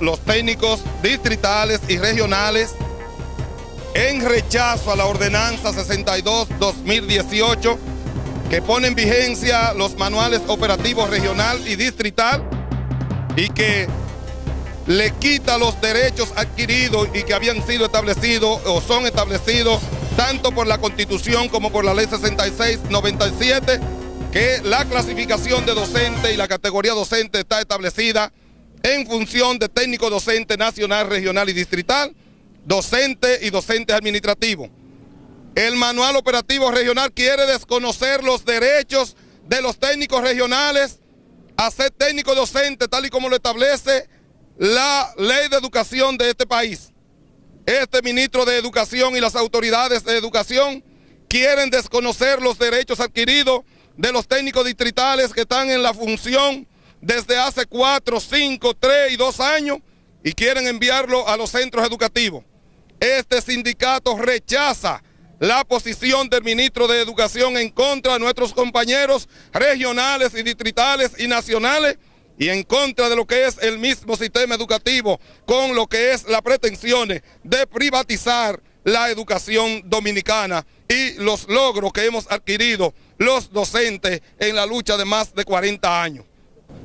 los técnicos distritales y regionales en rechazo a la ordenanza 62-2018 que pone en vigencia los manuales operativos regional y distrital y que le quita los derechos adquiridos y que habían sido establecidos o son establecidos tanto por la Constitución como por la Ley 66-97, que la clasificación de docente y la categoría docente está establecida en función de técnico docente nacional, regional y distrital, docente y docente administrativo. El manual operativo regional quiere desconocer los derechos de los técnicos regionales a ser técnico docente, tal y como lo establece la ley de educación de este país. Este ministro de Educación y las autoridades de educación quieren desconocer los derechos adquiridos de los técnicos distritales que están en la función desde hace cuatro, cinco, tres y dos años y quieren enviarlo a los centros educativos. Este sindicato rechaza la posición del ministro de Educación en contra de nuestros compañeros regionales y distritales y nacionales y en contra de lo que es el mismo sistema educativo con lo que es las pretensiones de privatizar la educación dominicana y los logros que hemos adquirido los docentes en la lucha de más de 40 años.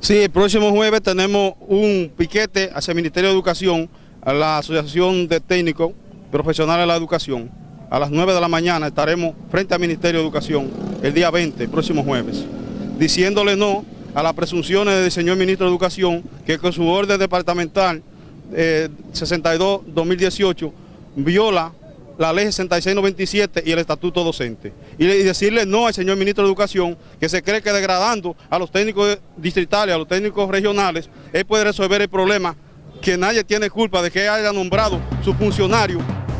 Sí, el próximo jueves tenemos un piquete hacia el Ministerio de Educación, a la Asociación de Técnicos Profesionales de la Educación. A las 9 de la mañana estaremos frente al Ministerio de Educación el día 20, el próximo jueves, diciéndole no a las presunciones del señor Ministro de Educación que con su orden departamental 62-2018 eh, viola la ley 6697 y el estatuto docente. Y, decirle no al señor ministro de Educación que se cree que degradando a los técnicos distritales, a los técnicos regionales, él puede resolver el problema que nadie tiene culpa de que haya nombrado su funcionario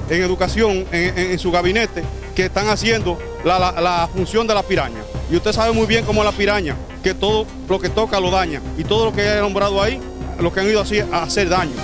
en educación, en, su gabinete, que están haciendo la, función de la piraña. Y usted sabe muy bien cómo la piraña, que todo lo que toca lo daña. Y todo lo que haya nombrado ahí, lo que han ido así a hacer daño.